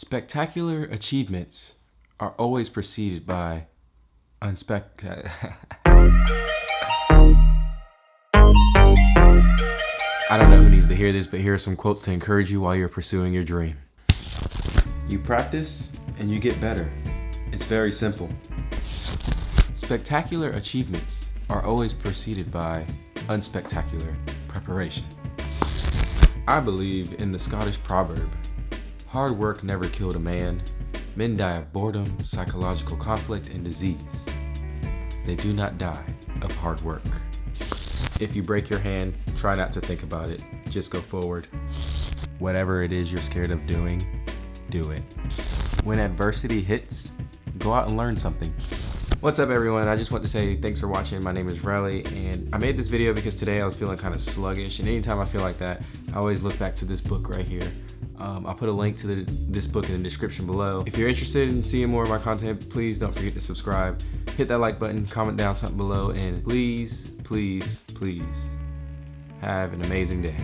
Spectacular achievements are always preceded by unspectacular. I don't know who needs to hear this, but here are some quotes to encourage you while you're pursuing your dream. You practice and you get better. It's very simple. Spectacular achievements are always preceded by unspectacular preparation. I believe in the Scottish proverb, hard work never killed a man. Men die of boredom, psychological conflict, and disease. They do not die of hard work. If you break your hand, try not to think about it. Just go forward. Whatever it is you're scared of doing, do it. When adversity hits, go out and learn something. What's up everyone? I just want to say thanks for watching. My name is Riley and I made this video because today I was feeling kind of sluggish and anytime I feel like that, I always look back to this book right here. Um, I'll put a link to the, this book in the description below. If you're interested in seeing more of my content, please don't forget to subscribe. Hit that like button, comment down something below, and please, please, please have an amazing day.